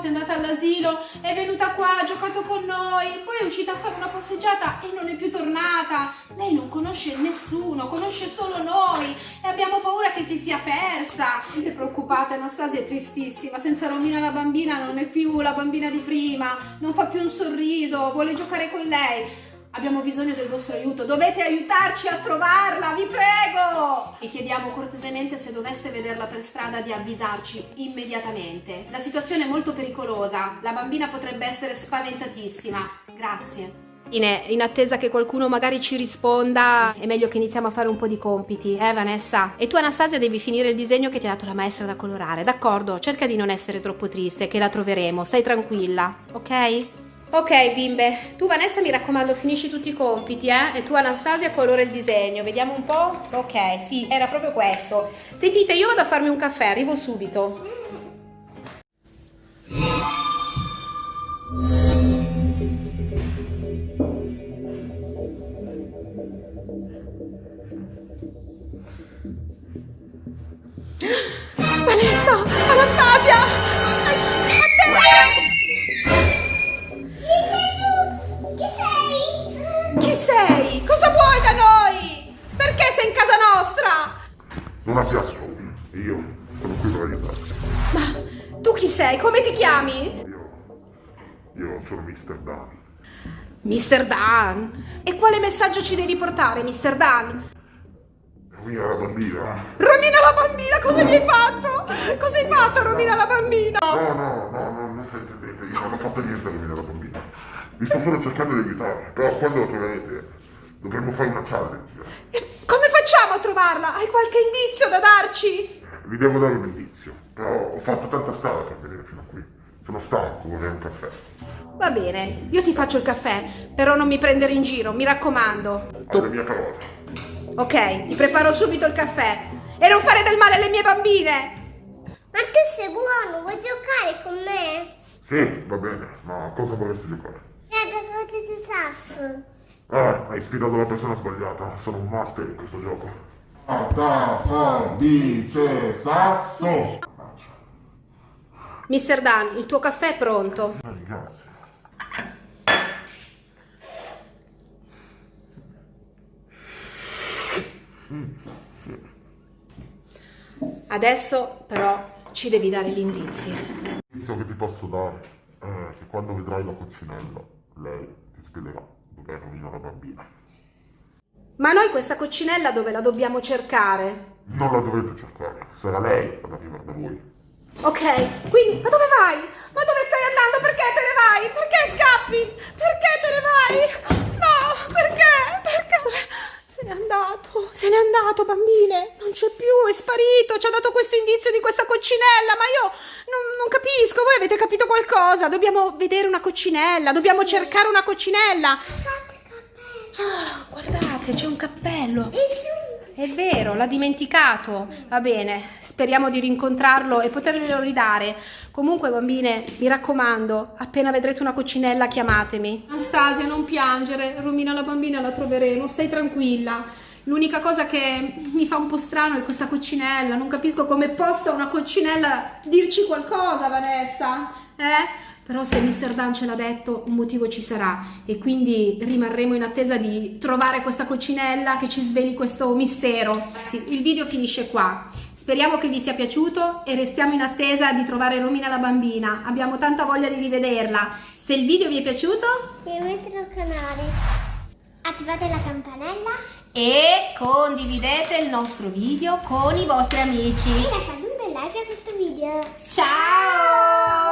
Volta è andata all'asilo, è venuta qua, ha giocato con noi, poi è uscita a fare una passeggiata e non è più tornata. Lei non conosce nessuno, conosce solo noi e abbiamo paura che si sia persa. È preoccupata, Anastasia è tristissima, senza Romina la bambina non è più la bambina di prima, non fa più un sorriso, vuole giocare con lei. Abbiamo bisogno del vostro aiuto, dovete aiutarci a trovarla, vi prego! Vi chiediamo cortesemente se doveste vederla per strada di avvisarci immediatamente. La situazione è molto pericolosa, la bambina potrebbe essere spaventatissima. Grazie. In, in, attesa che qualcuno magari ci risponda, è meglio che iniziamo a fare un po' di compiti, eh Vanessa? E tu Anastasia devi finire il disegno che ti ha dato la maestra da colorare, d'accordo? Cerca di non essere troppo triste, che la troveremo, stai tranquilla, ok? Ok bimbe, tu Vanessa mi raccomando finisci tutti i compiti eh? E tu Anastasia colora il disegno, vediamo un po'? Ok, sì, era proprio questo Sentite, io vado a farmi un caffè, arrivo subito tu chi sei? Come ti chiami? Io, io sono Mr. Dan. Mr. Dan? E quale messaggio ci devi portare, Mr. Dan? Romina la bambina. Romina la bambina, cosa mi hai fatto? Cosa hai fatto, Romina la bambina? No, no, no, no non intendendo, io non ho fatto niente a Romina la bambina. Vi sto solo cercando di aiutare, però quando lo troverete dovremmo fare una challenge. Come facciamo a trovarla? Hai qualche indizio da darci? Vi devo dare un indizio, ho fatto tanta strada per venire fino a qui. Sono stanco, vorrei un caffè. Va bene, io ti faccio il caffè, però non mi prendere in giro, mi raccomando. Alle mie parole. Ok, ti preparo subito il caffè. E non fare del male alle mie bambine! Ma tu sei buono, vuoi giocare con me? Sì, va bene, ma cosa vorresti giocare? Eh, da di sasso. Ah, hai sfidato la persona sbagliata. Sono un master in questo gioco. Attafo, dice, sasso. Mister Dan, il tuo caffè è pronto. Eh, grazie. Adesso però ci devi dare gli indizi. L'indizio che ti posso dare è che quando vedrai la coccinella, lei ti spiegherà dove rovina la bambina. Ma noi questa coccinella dove la dobbiamo cercare? Non la dovete cercare, sarà lei ad arrivare da voi. Ok, quindi, ma dove vai? Ma dove stai andando? Perché te ne vai? Perché scappi? Perché te ne vai? No, perché? Perché? Se n'è andato, se n'è andato, bambine. Non c'è più, è sparito. Ci ha dato questo indizio di questa coccinella, ma io non, non, capisco. Voi avete capito qualcosa? Dobbiamo vedere una coccinella, dobbiamo cercare una coccinella. Ah, guardate, c'è un cappello. È vero, l'ha dimenticato. Va bene, speriamo di rincontrarlo e poterglielo ridare. Comunque, bambine, mi raccomando, appena vedrete una coccinella, chiamatemi. Anastasia, non piangere. Romina la bambina la troveremo, stai tranquilla. L'unica cosa che mi fa un po' strano è questa coccinella. Non capisco come possa una coccinella dirci qualcosa, Vanessa. Eh? Però se Mr. Dan ce l'ha detto un motivo ci sarà e quindi rimarremo in attesa di trovare questa coccinella che ci sveli questo mistero. Sì, il video finisce qua. Speriamo che vi sia piaciuto e restiamo in attesa di trovare Romina la bambina. Abbiamo tanta voglia di rivederla. Se il video vi è piaciuto, iscrivetevi al canale, attivate la campanella e condividete il nostro video con i vostri amici. E lasciate un bel like a questo video. Ciao!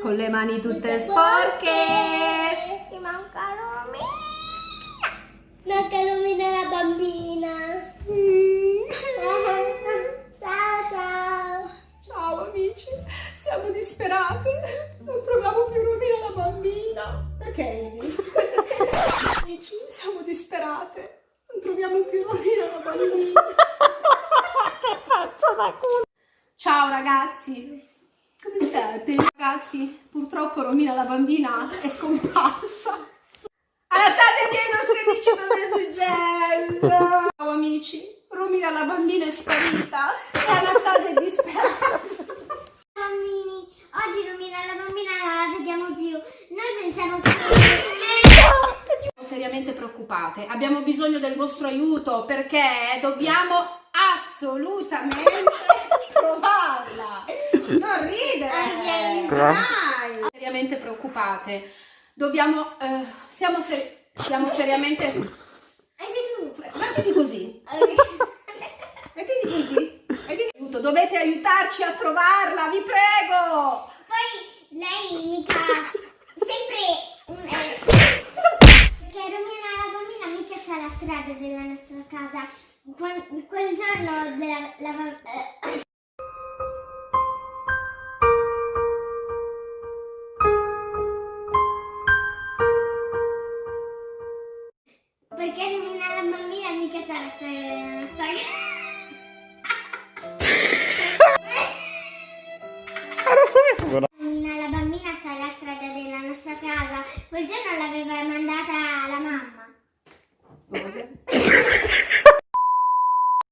Con le mani tutte sporche. Ti manca Romina. Manca Romina la bambina. ciao ciao. Ciao amici, siamo disperate. Non troviamo più Romina la bambina. Perché amici, siamo disperate. Non troviamo più Romina la bambina. Ciao ragazzi. Come state? Ragazzi, purtroppo Romina la bambina è scomparsa. Anastasia, tieni i nostri amici, cosa è successo? Ciao amici, Romina la bambina è sparita e Anastasia è disperata. Bambini, oggi Romina la bambina non la vediamo più. Noi pensiamo che... Siamo seriamente preoccupate, abbiamo bisogno del vostro aiuto perché dobbiamo assolutamente trovarla. Dai. Seriamente preoccupate. Dobbiamo, eh, siamo, ser- siamo seriamente... Mettiti così, mettiti così. Mettiti aiuto. Dovete aiutarci a trovarla, vi prego. Poi lei mica... Sempre... un- eh, Perché Romina la bambina mica sa la strada della nostra casa. Quel giorno della... La, ba- nostra casa. Quel